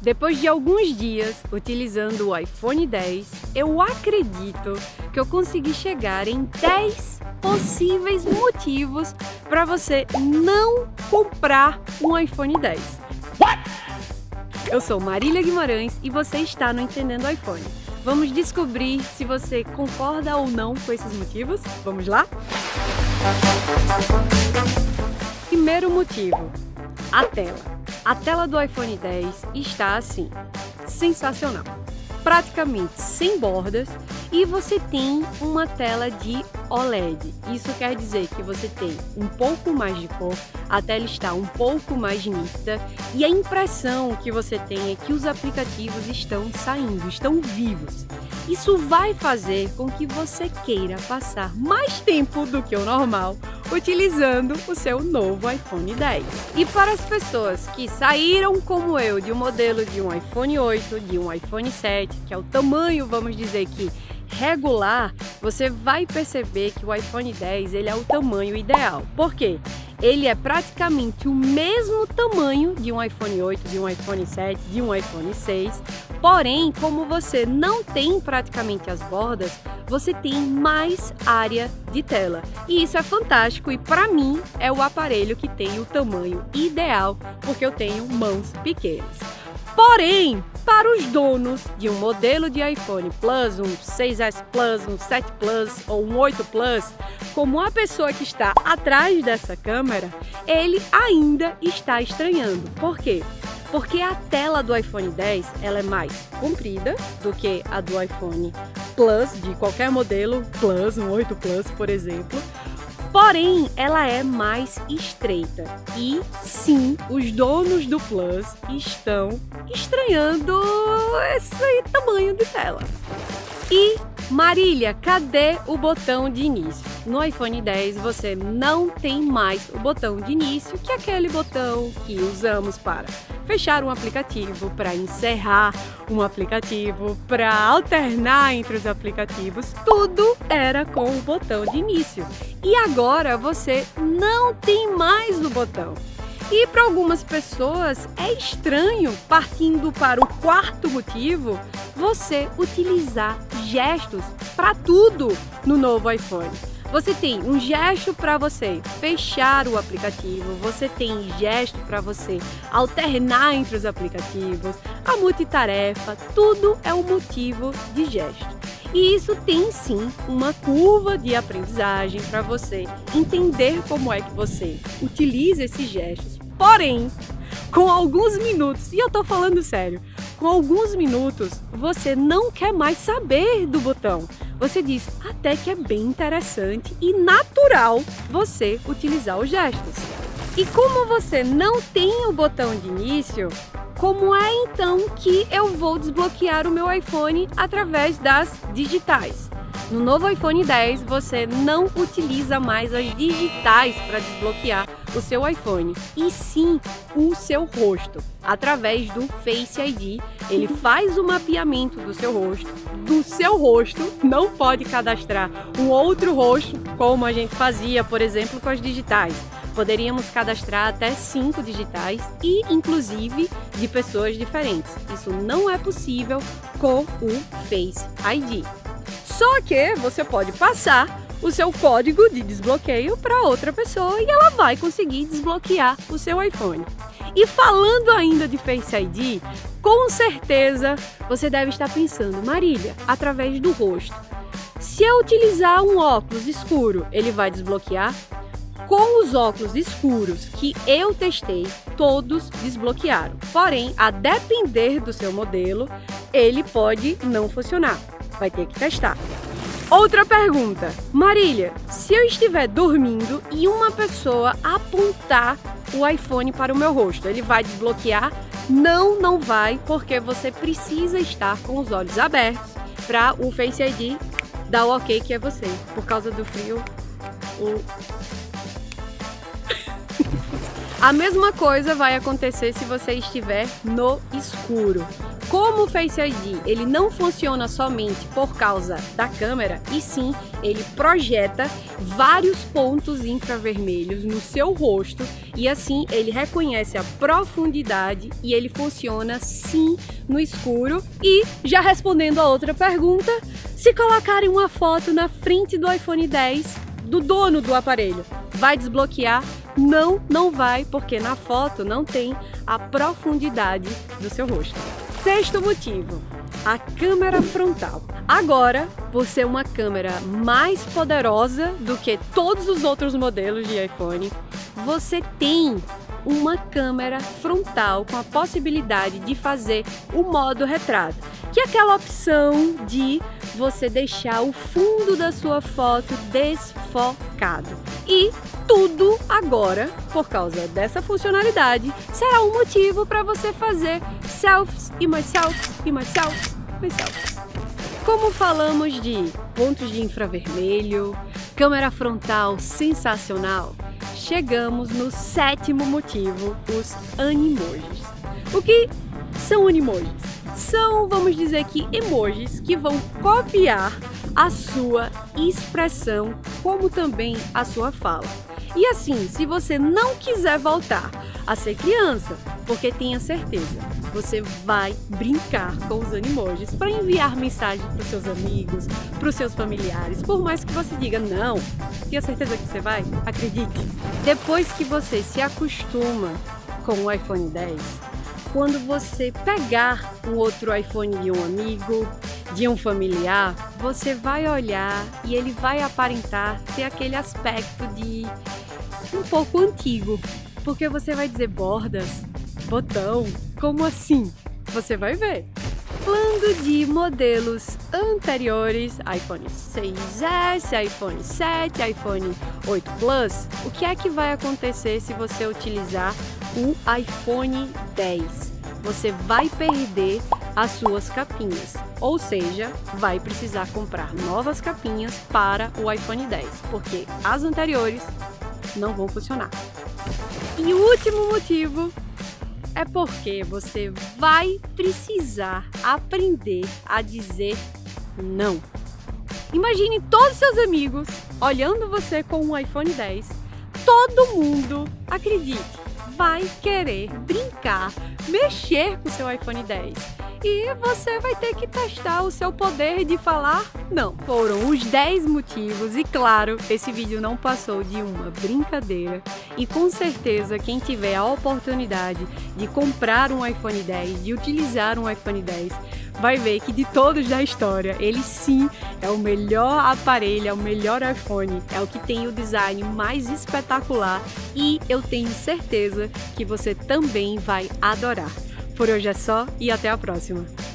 Depois de alguns dias utilizando o iPhone 10, eu acredito que eu consegui chegar em 10 possíveis motivos para você não comprar um iPhone 10. Eu sou Marília Guimarães e você está no Entendendo iPhone. Vamos descobrir se você concorda ou não com esses motivos? Vamos lá? Primeiro motivo, a tela. A tela do iPhone 10 está assim, sensacional. Praticamente sem bordas e você tem uma tela de OLED. Isso quer dizer que você tem um pouco mais de cor, a tela está um pouco mais nítida e a impressão que você tem é que os aplicativos estão saindo, estão vivos. Isso vai fazer com que você queira passar mais tempo do que o normal utilizando o seu novo iPhone 10. E para as pessoas que saíram como eu de um modelo de um iPhone 8, de um iPhone 7, que é o tamanho, vamos dizer que regular, você vai perceber que o iPhone 10 ele é o tamanho ideal. Por quê? Ele é praticamente o mesmo tamanho de um iPhone 8, de um iPhone 7, de um iPhone 6. Porém, como você não tem praticamente as bordas, você tem mais área de tela. E isso é fantástico e para mim é o aparelho que tem o tamanho ideal, porque eu tenho mãos pequenas. Porém, para os donos de um modelo de iPhone Plus, um 6S Plus, um 7 Plus ou um 8 Plus, como a pessoa que está atrás dessa câmera, ele ainda está estranhando. Por quê? Porque a tela do iPhone 10 ela é mais comprida do que a do iPhone Plus, de qualquer modelo Plus, um 8 Plus, por exemplo. Porém, ela é mais estreita. E sim, os donos do Plus estão estranhando esse tamanho de tela. E Marília, cadê o botão de início? No iPhone 10 você não tem mais o botão de início, que é aquele botão que usamos para fechar um aplicativo, para encerrar um aplicativo, para alternar entre os aplicativos. Tudo era com o botão de início. E agora você não tem mais o botão. E para algumas pessoas é estranho, partindo para o quarto motivo, você utilizar gestos para tudo no novo iPhone. Você tem um gesto para você fechar o aplicativo, você tem gesto para você alternar entre os aplicativos, a multitarefa, tudo é um motivo de gesto. E isso tem sim uma curva de aprendizagem para você entender como é que você utiliza esses gestos Porém, com alguns minutos, e eu tô falando sério, com alguns minutos você não quer mais saber do botão. Você diz até que é bem interessante e natural você utilizar os gestos. E como você não tem o botão de início, como é então que eu vou desbloquear o meu iPhone através das digitais? No novo iPhone 10 você não utiliza mais as digitais para desbloquear o seu iPhone, e sim o seu rosto. Através do Face ID, ele faz o mapeamento do seu rosto. Do seu rosto, não pode cadastrar um outro rosto, como a gente fazia, por exemplo, com as digitais. Poderíamos cadastrar até cinco digitais e, inclusive, de pessoas diferentes. Isso não é possível com o Face ID. Só que você pode passar o seu código de desbloqueio para outra pessoa e ela vai conseguir desbloquear o seu iPhone. E falando ainda de Face ID, com certeza você deve estar pensando, Marília, através do rosto. Se eu utilizar um óculos escuro, ele vai desbloquear? Com os óculos escuros que eu testei, todos desbloquearam. Porém, a depender do seu modelo, ele pode não funcionar vai ter que testar. Outra pergunta. Marília, se eu estiver dormindo e uma pessoa apontar o iPhone para o meu rosto, ele vai desbloquear? Não, não vai, porque você precisa estar com os olhos abertos para o Face ID dar o ok que é você. Por causa do frio, o... A mesma coisa vai acontecer se você estiver no escuro. Como o Face ID ele não funciona somente por causa da câmera, e sim ele projeta vários pontos infravermelhos no seu rosto e assim ele reconhece a profundidade e ele funciona sim no escuro. E já respondendo a outra pergunta, se colocarem uma foto na frente do iPhone 10 do dono do aparelho, vai desbloquear? Não, não vai, porque na foto não tem a profundidade do seu rosto. Sexto motivo, a câmera frontal. Agora, por ser uma câmera mais poderosa do que todos os outros modelos de iPhone, você tem uma câmera frontal com a possibilidade de fazer o modo retrato, que é aquela opção de você deixar o fundo da sua foto desfocado. E tudo agora, por causa dessa funcionalidade, será um motivo para você fazer selfies e selfies e mais selfies. Como falamos de pontos de infravermelho, câmera frontal sensacional, chegamos no sétimo motivo, os animojis. O que são animojis? São, vamos dizer que, emojis que vão copiar a sua expressão, como também a sua fala. E assim, se você não quiser voltar a ser criança, porque tenha certeza, você vai brincar com os animojis para enviar mensagem para os seus amigos, para os seus familiares, por mais que você diga não, tenha certeza que você vai? Acredite! Depois que você se acostuma com o iPhone 10, quando você pegar um outro iPhone de um amigo, de um familiar, você vai olhar e ele vai aparentar ter aquele aspecto de um pouco antigo, porque você vai dizer bordas, botão, como assim? Você vai ver. Falando de modelos anteriores, iPhone 6S, iPhone 7, iPhone 8 Plus, o que é que vai acontecer se você utilizar o iPhone 10? Você vai perder as suas capinhas, ou seja, vai precisar comprar novas capinhas para o iPhone 10, porque as anteriores não vão funcionar. E o último motivo é porque você vai precisar aprender a dizer não. Imagine todos seus amigos olhando você com um iPhone 10. Todo mundo, acredite, vai querer brincar, mexer com seu iPhone 10 e você vai ter que testar o seu poder de falar não. Foram os 10 motivos e claro, esse vídeo não passou de uma brincadeira e com certeza quem tiver a oportunidade de comprar um iPhone 10, de utilizar um iPhone 10, vai ver que de todos da história, ele sim é o melhor aparelho, é o melhor iPhone, é o que tem o design mais espetacular e eu tenho certeza que você também vai adorar. Por hoje é só e até a próxima!